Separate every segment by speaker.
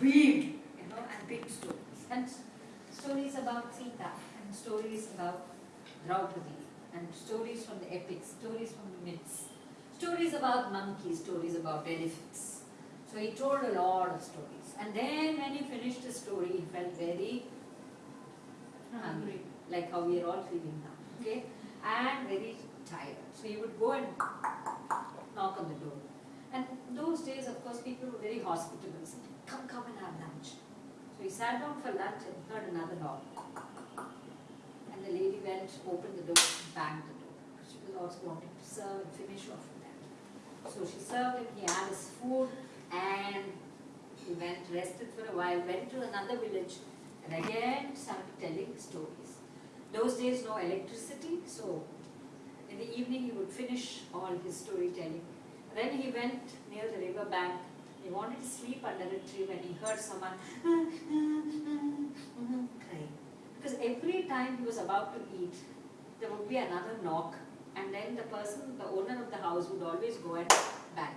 Speaker 1: big, you know, and big stories. And stories about Sita, and stories about Draupadi, and stories from the epics, stories from the myths, stories about monkeys, stories about elephants. So he told a lot of stories. And then when he finished the story, he felt very hungry, like how we are all feeling now, okay? And very tired. So he would go and knock on the door. Days, of course, people were very hospitable. Said, come, come and have lunch. So he sat down for lunch and heard another knock. And the lady went, opened the door, banged the door. She was also wanting to serve and finish off with that. So she served him, he had his food, and he went, rested for a while, went to another village, and again started telling stories. Those days, no electricity, so in the evening he would finish all his storytelling. Then he went near the river bank. He wanted to sleep under a tree when he heard someone ah, ah, ah, crying. Because every time he was about to eat, there would be another knock, and then the person, the owner of the house, would always go and bang.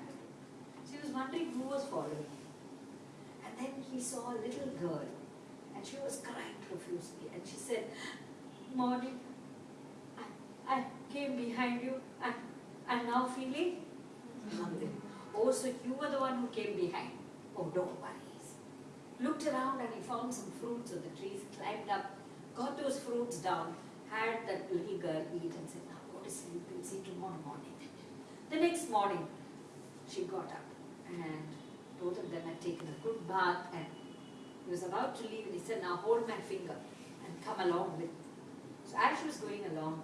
Speaker 1: So he was wondering who was following. And then he saw a little girl, and she was crying profusely, and she said, Maudie, I, I came behind you, and I'm now feeling Oh, so you were the one who came behind. Oh, don't worry. Looked around and he found some fruits on the trees, climbed up, got those fruits down, had that little girl eat and said, now go to sleep, we'll see tomorrow morning. The next morning, she got up and both of them had taken a good bath and he was about to leave and he said, now hold my finger and come along with me. So as she was going along,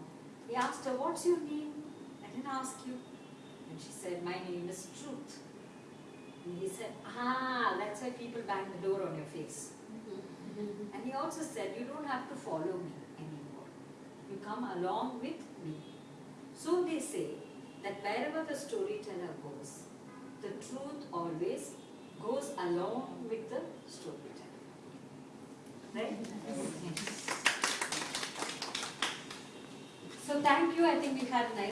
Speaker 1: he asked her, what's your name? I didn't ask you. And she said, my name is Truth. And he said, ah, that's why people bang the door on your face. And he also said, you don't have to follow me anymore. You come along with me. So they say that wherever the storyteller goes, the truth always goes along with the storyteller. Right? So thank you. I think we had a nice